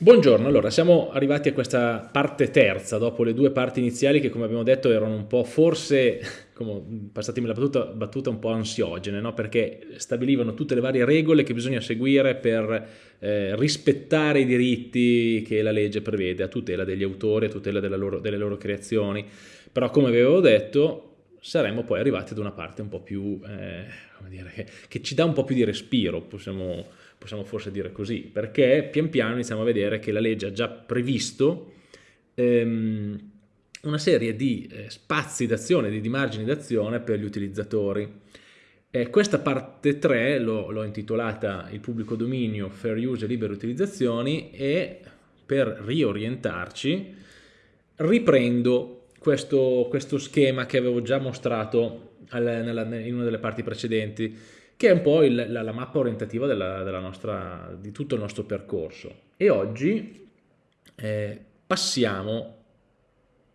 Buongiorno, allora siamo arrivati a questa parte terza dopo le due parti iniziali che come abbiamo detto erano un po' forse, come, passatemi la battuta, battuta un po' ansiogene, no? perché stabilivano tutte le varie regole che bisogna seguire per eh, rispettare i diritti che la legge prevede a tutela degli autori, a tutela loro, delle loro creazioni, però come avevo detto saremmo poi arrivati ad una parte un po' più, eh, come dire, che, che ci dà un po' più di respiro, possiamo possiamo forse dire così, perché pian piano iniziamo a vedere che la legge ha già previsto ehm, una serie di eh, spazi d'azione, di, di, margini d'azione per gli utilizzatori. Eh, questa parte 3 l'ho intitolata il pubblico dominio, fair use e libere utilizzazioni e per riorientarci riprendo questo, questo schema che avevo già mostrato al, nella, in una delle parti precedenti che è un po' il, la, la, mappa orientativa della, della nostra, di tutto il nostro percorso. E oggi eh, passiamo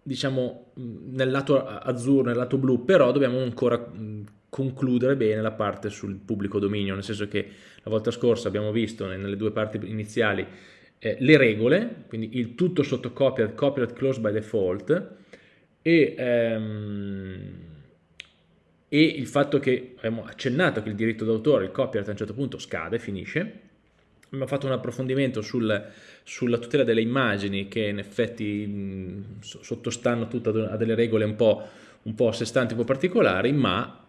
diciamo nel lato azzurro, nel lato blu, però dobbiamo ancora concludere bene la parte sul pubblico dominio, nel senso che la volta scorsa abbiamo visto nelle due parti iniziali eh, le regole, quindi il tutto sotto copyright, copyright closed by default e ehm, e il fatto che abbiamo accennato che il diritto d'autore, il copyright a un certo punto scade, finisce, abbiamo fatto un approfondimento sul, sulla tutela delle immagini che in effetti mh, sottostanno tutte a delle regole un po', un po' a sé stanti, un po' particolari, ma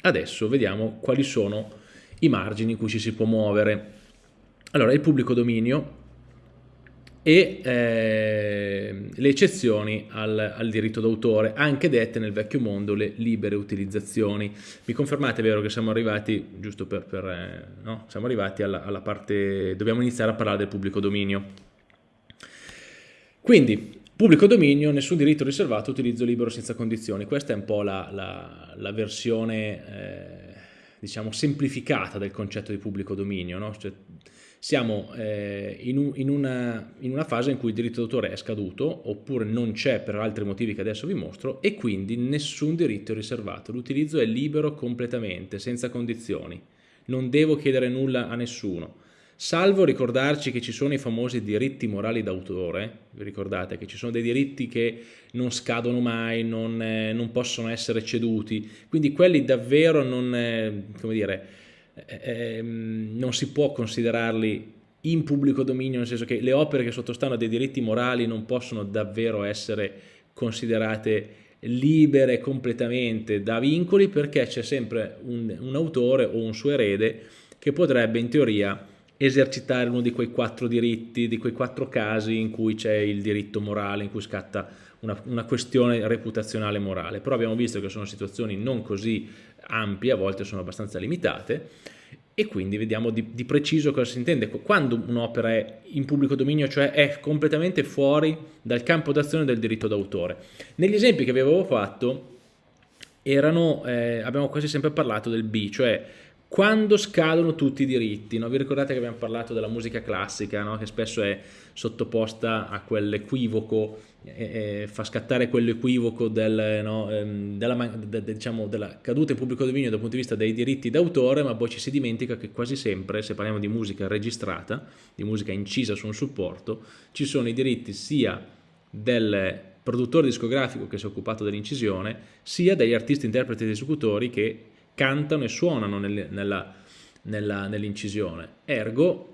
adesso vediamo quali sono i margini in cui ci si può muovere. Allora, il pubblico dominio e eh, le eccezioni al, al diritto d'autore, anche dette nel vecchio mondo le libere utilizzazioni. Mi confermate, vero, che siamo arrivati, giusto per, per eh, no? siamo arrivati alla, alla parte, dobbiamo iniziare a parlare del pubblico dominio. Quindi, pubblico dominio, nessun diritto riservato, utilizzo libero senza condizioni. Questa è un po' la, la, la versione, eh, diciamo, semplificata del concetto di pubblico dominio, no? Cioè, siamo eh, in, un, in, una, in, una, fase in cui il diritto d'autore è scaduto oppure non c'è per altri motivi che adesso vi mostro e quindi nessun diritto è riservato, l'utilizzo è libero completamente, senza condizioni, non devo chiedere nulla a nessuno. Salvo ricordarci che ci sono i famosi diritti morali d'autore, vi ricordate che ci sono dei diritti che non scadono mai, non, eh, non possono essere ceduti, quindi quelli davvero non, eh, come dire, eh, non si può considerarli in pubblico dominio, nel senso che le opere che sottostanno a dei diritti morali non possono davvero essere considerate libere completamente da vincoli perché c'è sempre un, un, autore o un suo erede che potrebbe in teoria esercitare uno di quei quattro diritti, di quei quattro casi in cui c'è il diritto morale, in cui scatta una, una questione reputazionale morale. Però abbiamo visto che sono situazioni non così ampie, a volte sono abbastanza limitate, e quindi vediamo di, di preciso cosa si intende. Quando un'opera è in pubblico dominio, cioè è completamente fuori dal campo d'azione del diritto d'autore. Negli esempi che vi avevo fatto, erano, eh, abbiamo quasi sempre parlato del B, cioè quando scadono tutti i diritti. No? Vi ricordate che abbiamo parlato della musica classica, no? che spesso è sottoposta a quell'equivoco, eh, fa scattare quell'equivoco del, no, ehm, della, de, de, diciamo, della, caduta in pubblico dominio dal punto di vista dei diritti d'autore, ma poi ci si dimentica che quasi sempre, se parliamo di musica registrata, di musica incisa su un supporto, ci sono i diritti sia del produttore discografico che si è occupato dell'incisione, sia degli artisti, interpreti ed esecutori che cantano e suonano nell'incisione. Ergo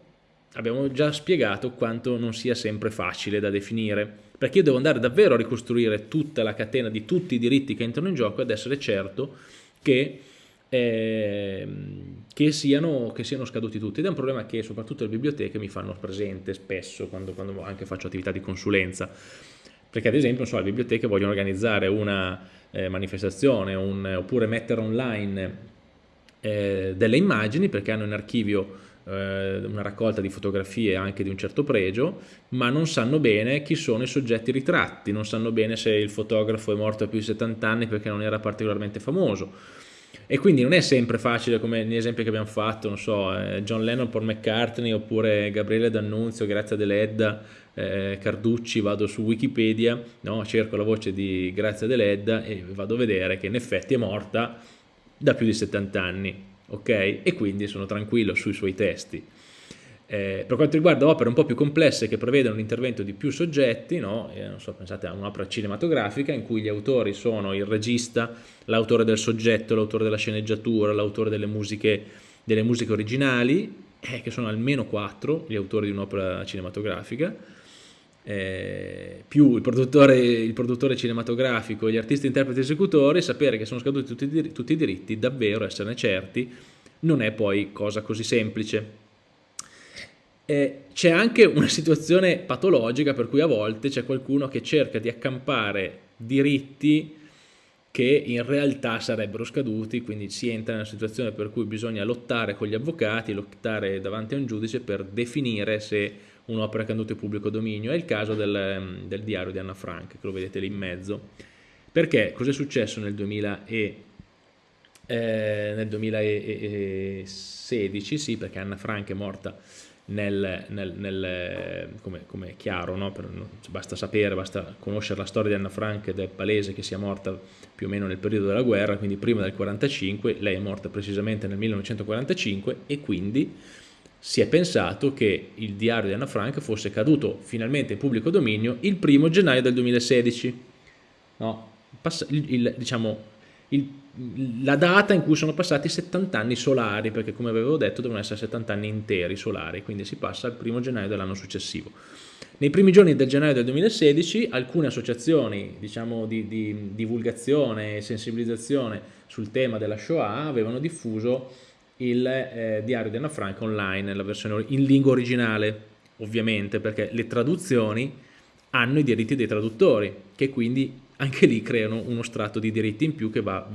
abbiamo già spiegato quanto non sia sempre facile da definire, perché io devo andare davvero a ricostruire tutta la catena di tutti i diritti che entrano in gioco ed essere certo che, eh, che, siano, che siano, scaduti tutti. Ed è un problema che soprattutto le biblioteche mi fanno presente spesso quando, quando anche faccio attività di consulenza, perché ad esempio so, le biblioteche vogliono organizzare una eh, manifestazione un, oppure mettere online eh, delle immagini perché hanno in archivio eh, una raccolta di fotografie anche di un certo pregio, ma non sanno bene chi sono i soggetti ritratti, non sanno bene se il fotografo è morto a più di 70 anni perché non era particolarmente famoso. E quindi non è sempre facile come negli esempi che abbiamo fatto, non so, eh, John Lennon, Paul McCartney oppure Gabriele D'Annunzio, Grazia Deledda, eh, Carducci, vado su Wikipedia, no? cerco la voce di Grazia Deledda e vado a vedere che in effetti è morta da più di 70 anni, ok? E quindi sono tranquillo sui suoi testi. Eh, per quanto riguarda opere un po' più complesse che prevedono l'intervento di più soggetti, no? eh, so, pensate a un'opera cinematografica in cui gli autori sono il regista, l'autore del soggetto, l'autore della sceneggiatura, l'autore delle musiche, delle musiche originali, eh, che sono almeno quattro gli autori di un'opera cinematografica, eh, più il produttore, il produttore, cinematografico, gli artisti, interpreti, esecutori, sapere che sono scaduti tutti, tutti i diritti, davvero esserne certi, non è poi cosa così semplice. Eh, c'è anche una situazione patologica per cui a volte c'è qualcuno che cerca di accampare diritti che in realtà sarebbero scaduti, quindi si entra in una situazione per cui bisogna lottare con gli avvocati, lottare davanti a un giudice per definire se un'opera è caduta in pubblico dominio. È il caso del, del, diario di Anna Frank, che lo vedete lì in mezzo. Perché cos'è successo nel, 2000 e, eh, nel 2016? Sì, perché Anna Frank è morta nel, nel, nel, come, come, è chiaro, no? per, basta sapere, basta conoscere la storia di Anna Frank ed è palese che sia morta più o meno nel periodo della guerra, quindi prima del 45, lei è morta precisamente nel 1945 e quindi si è pensato che il diario di Anna Frank fosse caduto finalmente in pubblico dominio il primo gennaio del 2016. No? il, il, diciamo, il, la data in cui sono passati 70 anni solari, perché come avevo detto devono essere 70 anni interi solari, quindi si passa al primo gennaio dell'anno successivo. Nei primi giorni del gennaio del 2016 alcune associazioni diciamo, di, di divulgazione e sensibilizzazione sul tema della Shoah avevano diffuso il eh, diario di Anna Frank online, la versione in lingua originale, ovviamente, perché le traduzioni hanno i diritti dei traduttori, che quindi anche lì creano uno strato di diritti in più che va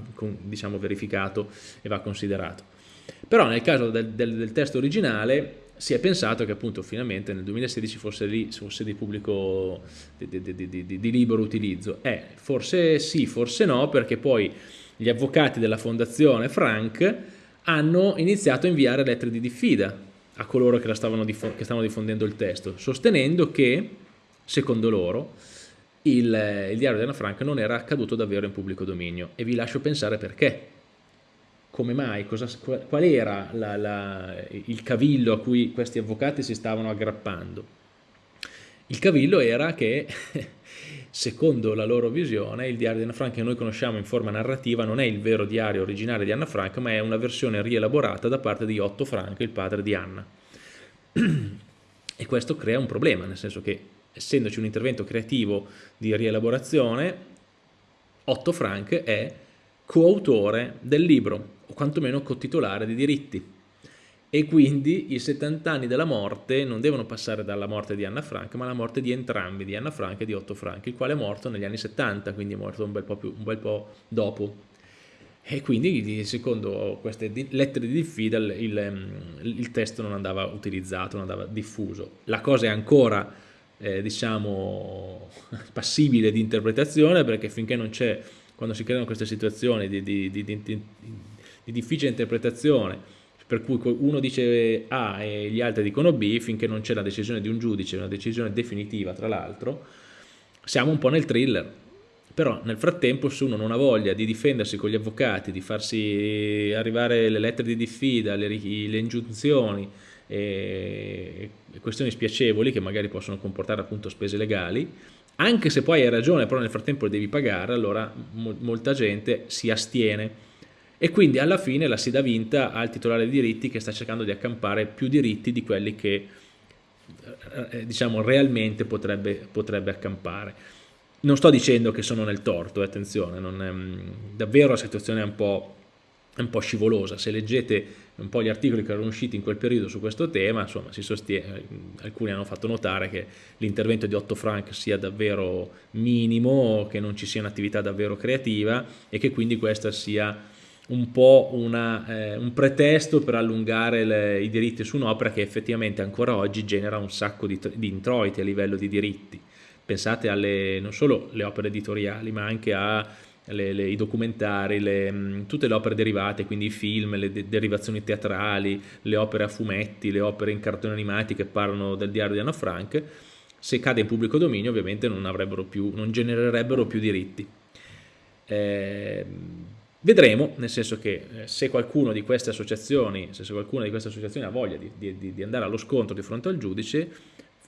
diciamo, verificato e va considerato. Però nel caso del, del, del, testo originale si è pensato che appunto finalmente nel 2016 fosse, lì, fosse di pubblico, di, di, di, di libero utilizzo. Eh, forse sì, forse no, perché poi gli avvocati della fondazione Frank hanno iniziato a inviare lettere di diffida a coloro che, stavano, che stavano diffondendo il testo, sostenendo che, secondo loro, il, il diario di Anna Frank non era accaduto davvero in pubblico dominio e vi lascio pensare perché. Come mai? Cosa, qual era la, la, il cavillo a cui questi avvocati si stavano aggrappando? Il cavillo era che, secondo la loro visione, il diario di Anna Frank che noi conosciamo in forma narrativa non è il vero diario originale di Anna Frank, ma è una versione rielaborata da parte di Otto Frank, il padre di Anna. E questo crea un problema, nel senso che essendoci un intervento creativo di rielaborazione, Otto Frank è coautore del libro, o quantomeno cotitolare di diritti. E quindi i 70 anni della morte non devono passare dalla morte di Anna Frank, ma alla morte di entrambi, di Anna Frank e di Otto Frank, il quale è morto negli anni 70, quindi è morto un bel po', più, un bel po dopo. E quindi, secondo queste lettere di diffida, il, il, il testo non andava utilizzato, non andava diffuso. La cosa è ancora eh, diciamo passibile di interpretazione perché finché non c'è, quando si creano queste situazioni di, di, di, di, difficile interpretazione per cui uno dice A e gli altri dicono B, finché non c'è la decisione di un giudice, una decisione definitiva tra l'altro, siamo un po' nel thriller. Però nel frattempo se uno non ha voglia di difendersi con gli avvocati, di farsi arrivare le lettere di diffida, le, le ingiunzioni, e questioni spiacevoli che magari possono comportare appunto spese legali, anche se poi hai ragione, però nel frattempo le devi pagare, allora mo molta gente si astiene e quindi alla fine la si dà vinta al titolare dei diritti che sta cercando di accampare più diritti di quelli che eh, eh diciamo realmente potrebbe, potrebbe accampare. Non sto dicendo che sono nel torto, eh, attenzione, è, davvero la situazione è un po' un po' scivolosa. Se leggete un po' gli articoli che erano usciti in quel periodo su questo tema, insomma, sostiene, alcuni hanno fatto notare che l'intervento di Otto Frank sia davvero minimo, che non ci sia un'attività davvero creativa e che quindi questa sia un po' una, eh, un pretesto per allungare le, i diritti su un'opera che effettivamente ancora oggi genera un sacco di, di introiti a livello di diritti. Pensate alle, non solo alle opere editoriali, ma anche a le, le, i documentari, le, mm, tutte le opere derivate, quindi i film, le de derivazioni teatrali, le opere a fumetti, le opere in cartoni animati che parlano del diario di Anna Frank, se cade in pubblico dominio ovviamente non, più, non genererebbero più diritti. Eh, Vedremo, nel senso che eh, se qualcuno di queste associazioni, se qualcuna di queste associazioni ha voglia di, di, di, andare allo scontro di fronte al giudice,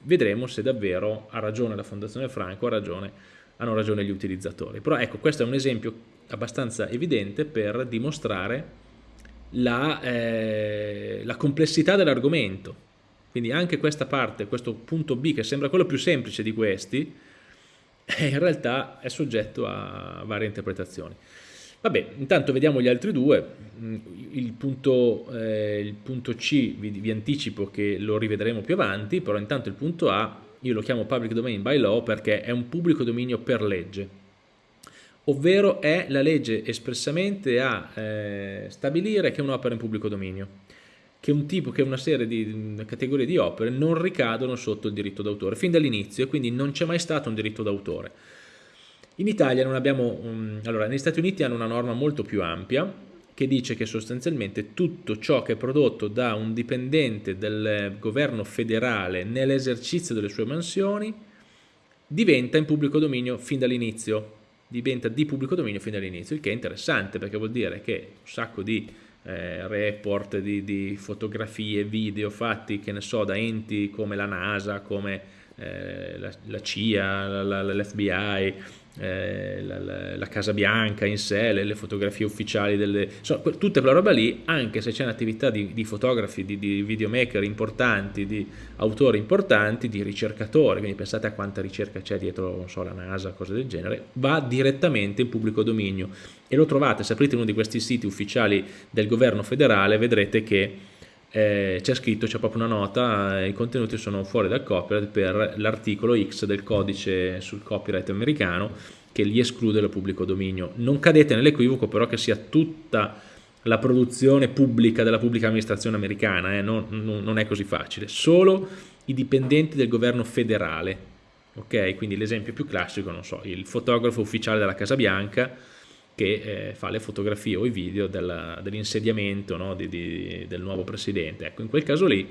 vedremo se davvero ha ragione la Fondazione Franco, ha ragione, hanno ragione gli utilizzatori. Però ecco, questo è un esempio abbastanza evidente per dimostrare la, eh, la complessità dell'argomento. Quindi anche questa parte, questo punto B, che sembra quello più semplice di questi, in realtà è soggetto a varie interpretazioni. Vabbè, intanto vediamo gli altri due. Mm, il punto, eh, il punto C vi, vi, anticipo che lo rivedremo più avanti, però intanto il punto A io lo chiamo public domain by law perché è un pubblico dominio per legge, ovvero è la legge espressamente a eh, stabilire che un'opera è in pubblico dominio, che un tipo, che una serie di categorie di opere non ricadono sotto il diritto d'autore, fin dall'inizio, e quindi non c'è mai stato un diritto d'autore. In Italia non abbiamo, um, allora negli Stati Uniti hanno una norma molto più ampia che dice che sostanzialmente tutto ciò che è prodotto da un dipendente del governo federale nell'esercizio delle sue mansioni diventa in pubblico dominio fin dall'inizio, diventa di pubblico dominio fin dall'inizio, il che è interessante perché vuol dire che un sacco di eh, report, di, di, fotografie, video fatti, che ne so, da enti come la NASA, come eh, la, la, CIA, l'FBI, eh, la, la, Casa Bianca in sé, le, le fotografie ufficiali, delle, insomma, tutta quella roba lì, anche se c'è un'attività di, di, fotografi, di, di, videomaker importanti, di autori importanti, di ricercatori, quindi pensate a quanta ricerca c'è dietro, so, la NASA, cose del genere, va direttamente in pubblico dominio. E lo trovate, se aprite uno di questi siti ufficiali del governo federale, vedrete che eh, c'è scritto, c'è proprio una nota, eh, i contenuti sono fuori dal copyright per l'articolo X del codice sul copyright americano che li esclude dal pubblico dominio. Non cadete nell'equivoco però che sia tutta la produzione pubblica della pubblica amministrazione americana, eh? non, non, non, è così facile, solo i dipendenti del governo federale, ok? Quindi l'esempio più classico, non so, il fotografo ufficiale della Casa Bianca, che eh, fa le fotografie o i video dell'insediamento no, di, di, del nuovo presidente. Ecco, in quel caso lì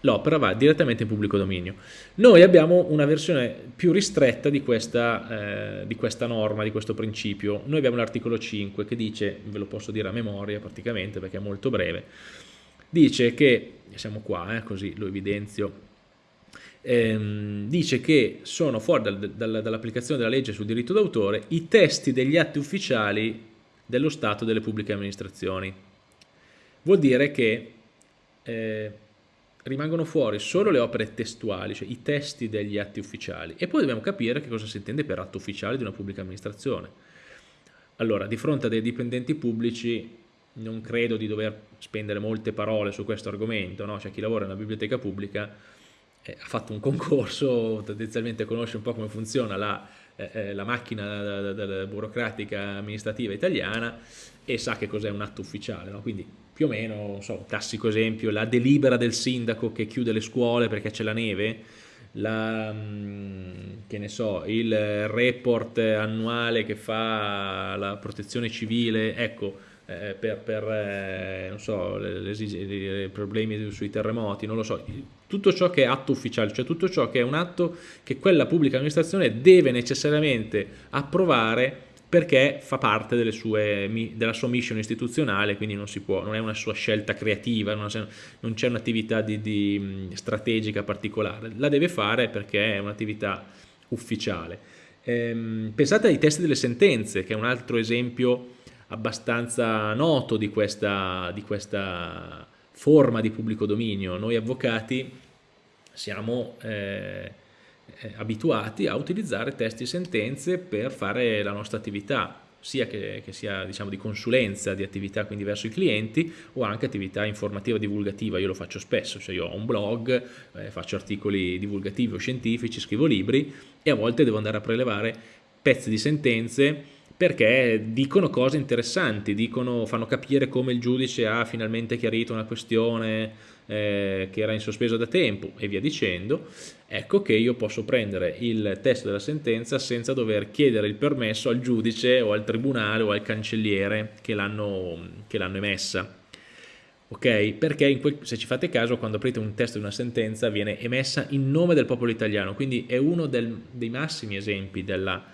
l'opera va direttamente in pubblico dominio. Noi abbiamo una versione più ristretta di questa, eh, di questa norma, di questo principio. Noi abbiamo l'articolo 5 che dice, ve lo posso dire a memoria praticamente perché è molto breve, dice che, siamo qua, eh, così lo evidenzio, ehm, dice che sono fuori dal, dal, dall'applicazione della legge sul diritto d'autore i testi degli atti ufficiali dello Stato delle pubbliche amministrazioni. Vuol dire che eh, rimangono fuori solo le opere testuali, cioè i testi degli atti ufficiali e poi dobbiamo capire che cosa si intende per atto ufficiale di una pubblica amministrazione. Allora, di fronte a dei dipendenti pubblici non credo di dover spendere molte parole su questo argomento, no? cioè chi lavora in una biblioteca pubblica ha fatto un concorso, tendenzialmente conosce un po' come funziona la, eh, eh la macchina burocratica amministrativa italiana e sa che cos'è un atto ufficiale, no? quindi più o meno, so, un classico esempio, la delibera del sindaco che chiude le scuole perché c'è la neve, la, mm, che ne so, il report annuale che fa la protezione civile, ecco, eh, per, per eh, so, i problemi sui terremoti, non lo so, tutto ciò che è atto ufficiale, cioè tutto ciò che è un atto che quella pubblica amministrazione deve necessariamente approvare perché fa parte sue, della sua mission istituzionale, quindi non può, non è una sua scelta creativa, non c'è un'attività strategica particolare, la deve fare perché è un'attività ufficiale. Ehm, pensate ai testi delle sentenze, che è un altro esempio abbastanza noto di questa, di questa forma di pubblico dominio. Noi avvocati siamo eh, eh, abituati a utilizzare testi e sentenze per fare la nostra attività, sia che, che sia diciamo, di consulenza, di attività quindi verso i clienti o anche attività informativa divulgativa, io lo faccio spesso, cioè io ho un blog, eh, faccio articoli divulgativi o scientifici, scrivo libri e a volte devo andare a prelevare pezzi di sentenze perché dicono cose interessanti, dicono, fanno capire come il giudice ha finalmente chiarito una questione eh, che era in sospeso da tempo e via dicendo, ecco che io posso prendere il testo della sentenza senza dover chiedere il permesso al giudice o al tribunale o al cancelliere che l'hanno emessa. Ok? Perché quel, se ci fate caso quando aprite un testo di una sentenza viene emessa in nome del popolo italiano, quindi è uno del, dei massimi esempi della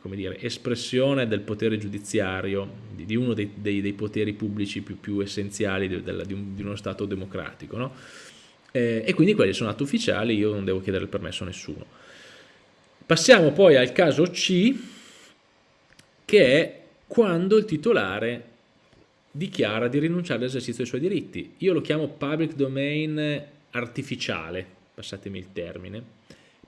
come dire, espressione del potere giudiziario, di, uno dei, dei, dei, poteri pubblici più, più essenziali di, di, un, di, uno Stato democratico. No? Eh, e quindi quelli sono atti ufficiali, io non devo chiedere il permesso a nessuno. Passiamo poi al caso C, che è quando il titolare dichiara di rinunciare all'esercizio dei suoi diritti. Io lo chiamo public domain artificiale, passatemi il termine,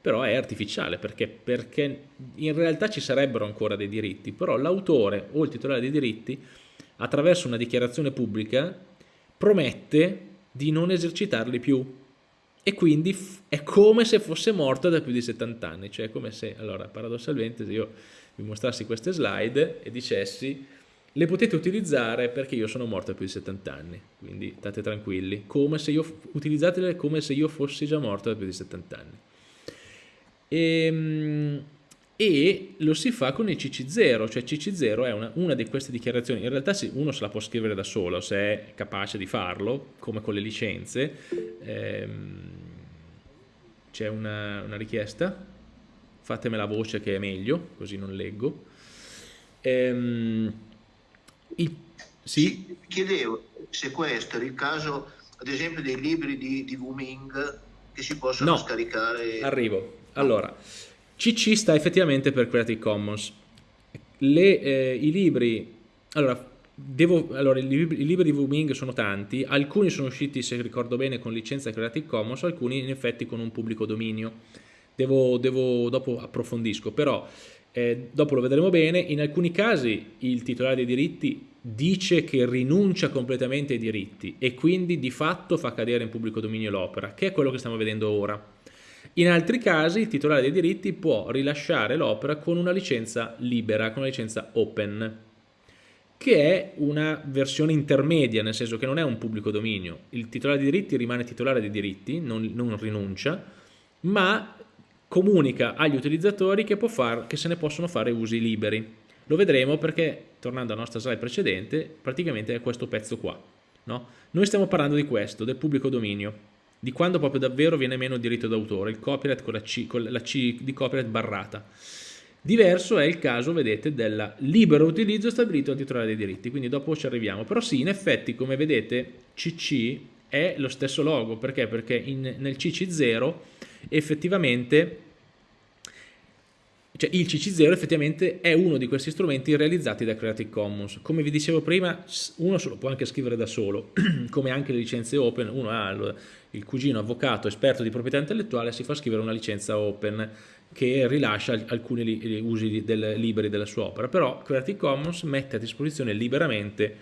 però è artificiale perché, perché in realtà ci sarebbero ancora dei diritti, però l'autore o il titolare dei diritti attraverso una dichiarazione pubblica promette di non esercitarli più. E quindi è come se fosse morto da più di 70 anni, cioè come se, allora paradossalmente se io vi mostrassi queste slide e dicessi le potete utilizzare perché io sono morto da più di 70 anni, quindi state tranquilli, come se io, utilizzatele come se io fossi già morto da più di 70 anni. E, ehm, e lo si fa con il CC0, cioè CC0 è una, una di queste dichiarazioni, in realtà uno se la può scrivere da solo se è capace di farlo, come con le licenze. Ehm, C'è una, una, richiesta? Fatemela voce che è meglio, così non leggo. Ehm, il, sì? Chiedevo se questo è il caso, ad esempio, dei libri di, di Wuming che si possono no, scaricare. Arrivo. Allora, CC sta effettivamente per Creative Commons. Le, eh, I libri, allora, devo, allora i, libri, i, libri, di Wuming sono tanti, alcuni sono usciti, se ricordo bene, con licenza Creative Commons, alcuni in effetti con un pubblico dominio. Devo, devo dopo approfondisco, però eh, dopo lo vedremo bene, in alcuni casi il titolare dei diritti dice che rinuncia completamente ai diritti e quindi di fatto fa cadere in pubblico dominio l'opera, che è quello che stiamo vedendo ora. In altri casi il titolare dei diritti può rilasciare l'opera con una licenza libera, con una licenza open, che è una versione intermedia, nel senso che non è un pubblico dominio. Il titolare dei diritti rimane titolare dei diritti, non, non rinuncia, ma comunica agli utilizzatori che, far, che se ne possono fare usi liberi. Lo vedremo perché, tornando alla nostra slide precedente, praticamente è questo pezzo qua. No? Noi stiamo parlando di questo, del pubblico dominio di quando proprio davvero viene meno il diritto d'autore, il copyright con la C, con la C di copyright barrata. Diverso è il caso, vedete, del libero utilizzo stabilito dal titolare dei diritti, quindi dopo ci arriviamo. Però sì, in effetti, come vedete, CC è lo stesso logo, perché? Perché in, nel CC0 effettivamente cioè il CC0 effettivamente è uno di questi strumenti realizzati da Creative Commons. Come vi dicevo prima, uno se lo può anche scrivere da solo, come anche le licenze open, uno ha il cugino avvocato esperto di proprietà intellettuale, si fa scrivere una licenza open che rilascia alcuni usi del, liberi della sua opera, però Creative Commons mette a disposizione liberamente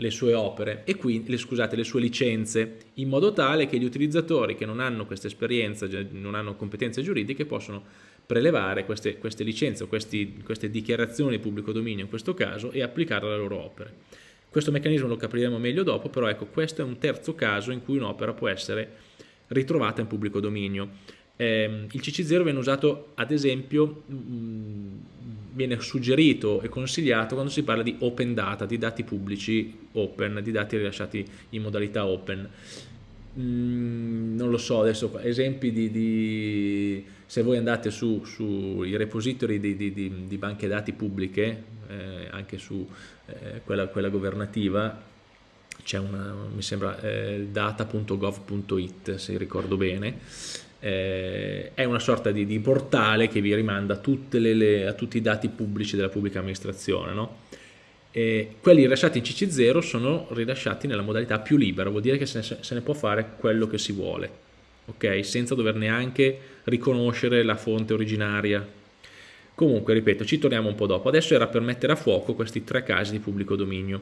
le sue opere e quindi, le, scusate, le sue licenze, in modo tale che gli utilizzatori che non hanno questa esperienza, non hanno competenze giuridiche, possono prelevare queste, queste licenze o queste dichiarazioni di pubblico dominio in questo caso e applicarle alle loro opere. Questo meccanismo lo capiremo meglio dopo, però ecco, questo è un terzo caso in cui un'opera può essere ritrovata in pubblico dominio. Eh, il CC0 viene usato, ad esempio, mh, mm, viene suggerito e consigliato quando si parla di open data, di dati pubblici open, di dati rilasciati in modalità open. Mm, non lo so, adesso esempi di, di se voi andate sui su repository di, di, di, banche dati pubbliche, anche su eh, quella, quella, governativa, c'è una, mi sembra, eh, data.gov.it se ricordo bene, eh, è una sorta di, portale che vi rimanda le, le, a tutti i dati pubblici della pubblica amministrazione, no? Quelli rilasciati in CC0 sono rilasciati nella modalità più libera, vuol dire che se ne, se ne può fare quello che si vuole, ok? Senza dover neanche riconoscere la fonte originaria. Comunque, ripeto, ci torniamo un po' dopo. Adesso era per mettere a fuoco questi tre casi di pubblico dominio.